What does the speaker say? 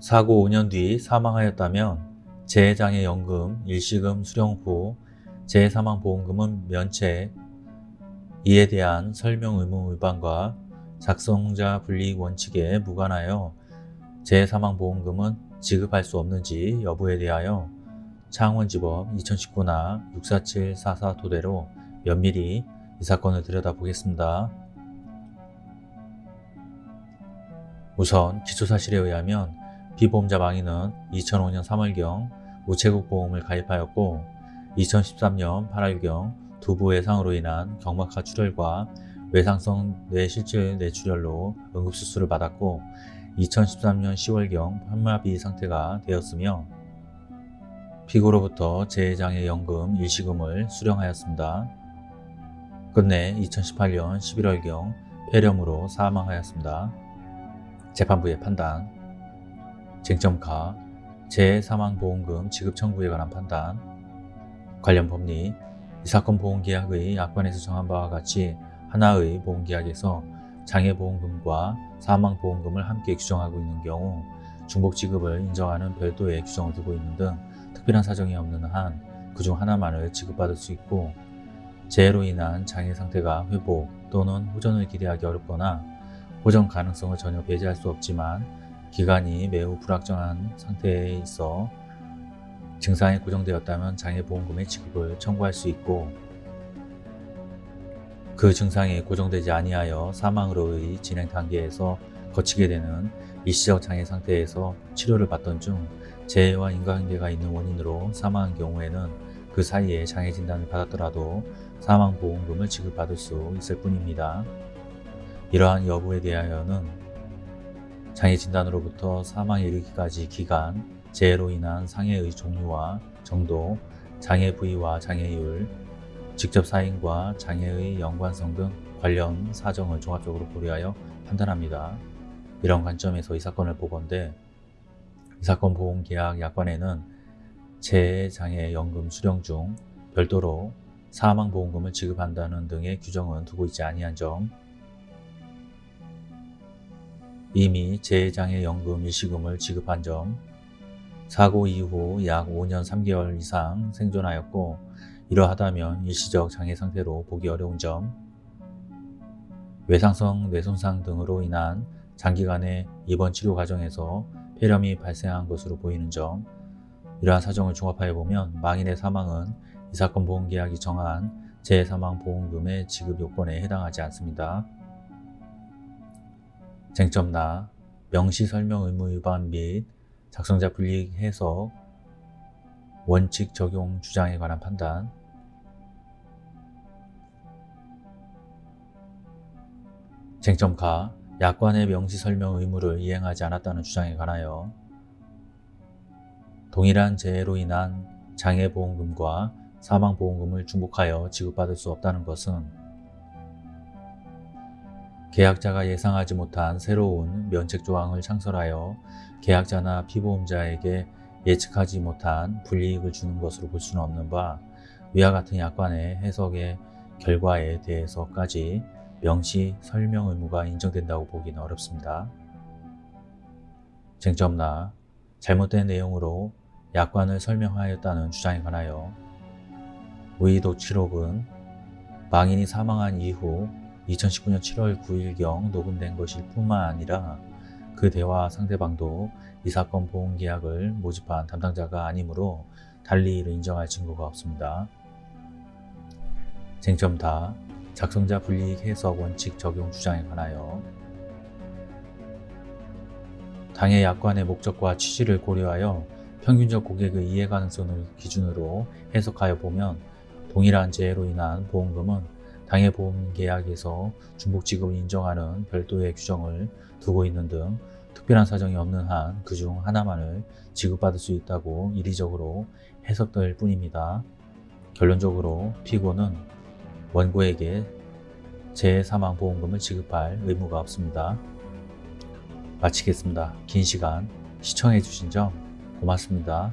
사고 5년 뒤 사망하였다면 재해장애연금 일시금 수령 후 재해사망보험금은 면책 이에 대한 설명 의무 위반과 작성자 불이익 원칙에 무관하여 재해사망보험금은 지급할 수 없는지 여부에 대하여 창원지법 2019나 64744 토대로 면밀히 이 사건을 들여다보겠습니다. 우선 기초사실에 의하면 피보험자 망인은 2005년 3월경 우체국 보험을 가입하였고 2013년 8월경 두부 외상으로 인한 경막하 출혈과 외상성 뇌실질 뇌출혈로 응급수술을 받았고 2013년 10월경 현마비 상태가 되었으며 피고로부터 재해장애연금 일시금을 수령하였습니다. 끝내 2018년 11월경 폐렴으로 사망하였습니다. 재판부의 판단 쟁점가 재해사망보험금 지급 청구에 관한 판단. 관련 법리 이 사건 보험계약의 약관에서 정한 바와 같이 하나의 보험계약에서 장애보험금과 사망보험금을 함께 규정하고 있는 경우 중복지급을 인정하는 별도의 규정을 두고 있는 등 특별한 사정이 없는 한 그 중 하나만을 지급받을 수 있고 재해로 인한 장애 상태가 회복 또는 호전을 기대하기 어렵거나 호전 가능성을 전혀 배제할 수 없지만 기간이 매우 불확정한 상태에 있어 증상이 고정되었다면 장애보험금의 지급을 청구할 수 있고 그 증상이 고정되지 아니하여 사망으로의 진행 단계에서 거치게 되는 일시적 장애 상태에서 치료를 받던 중 재해와 인과관계가 있는 원인으로 사망한 경우에는 그 사이에 장애 진단을 받았더라도 사망보험금을 지급받을 수 있을 뿐입니다. 이러한 여부에 대하여는 장애 진단으로부터 사망에 이르기까지 기간, 재해로 인한 상해의 종류와 정도, 장애 부위와 장애율, 직접 사인과 장애의 연관성 등 관련 사정을 종합적으로 고려하여 판단합니다. 이런 관점에서 이 사건을 보건대 이 사건 보험계약 약관에는 재해장애연금 수령 중 별도로 사망보험금을 지급한다는 등의 규정은 두고 있지 아니한 점 이미 재해장애연금 일시금을 지급한 점 사고 이후 약 5년 3개월 이상 생존하였고 이러하다면 일시적 장애 상태로 보기 어려운 점 외상성 뇌손상 등으로 인한 장기간의 입원 치료 과정에서 폐렴이 발생한 것으로 보이는 점 이러한 사정을 종합하여 보면 망인의 사망은 이 사건 보험계약이 정한 재해사망보험금의 지급 요건에 해당하지 않습니다. 쟁점나 명시 설명 의무 위반 및 작성자 불이익 해석 원칙 적용 주장에 관한 판단. 쟁점가 약관의 명시 설명 의무를 이행하지 않았다는 주장에 관하여 동일한 재해로 인한 장애보험금과 사망보험금을 중복하여 지급받을 수 없다는 것은 계약자가 예상하지 못한 새로운 면책 조항을 창설하여 계약자나 피보험자에게 예측하지 못한 불이익을 주는 것으로 볼 수는 없는 바 위와 같은 약관의 해석의 결과에 대해서까지 명시 설명 의무가 인정된다고 보기는 어렵습니다. 쟁점나 잘못된 내용으로 약관을 설명하였다는 주장에 관하여 의도치록은 망인이 사망한 이후 2019년 7월 9일경 녹음된 것일 뿐만 아니라 그 대화 상대방도 이 사건 보험계약을 모집한 담당자가 아니므로 달리 이를 인정할 증거가 없습니다. 쟁점 다 작성자 불이익 해석 원칙 적용 주장에 관하여 당해 약관의 목적과 취지를 고려하여 평균적 고객의 이해 가능성을 기준으로 해석하여 보면 동일한 재해로 인한 보험금은 당해 보험 계약에서 중복 지급을 인정하는 별도의 규정을 두고 있는 등 특별한 사정이 없는 한 그 중 하나만을 지급받을 수 있다고 이리적으로 해석될 뿐입니다. 결론적으로 피고는 원고에게 재해사망보험금을 지급할 의무가 없습니다. 마치겠습니다. 긴 시간 시청해 주신 점 고맙습니다.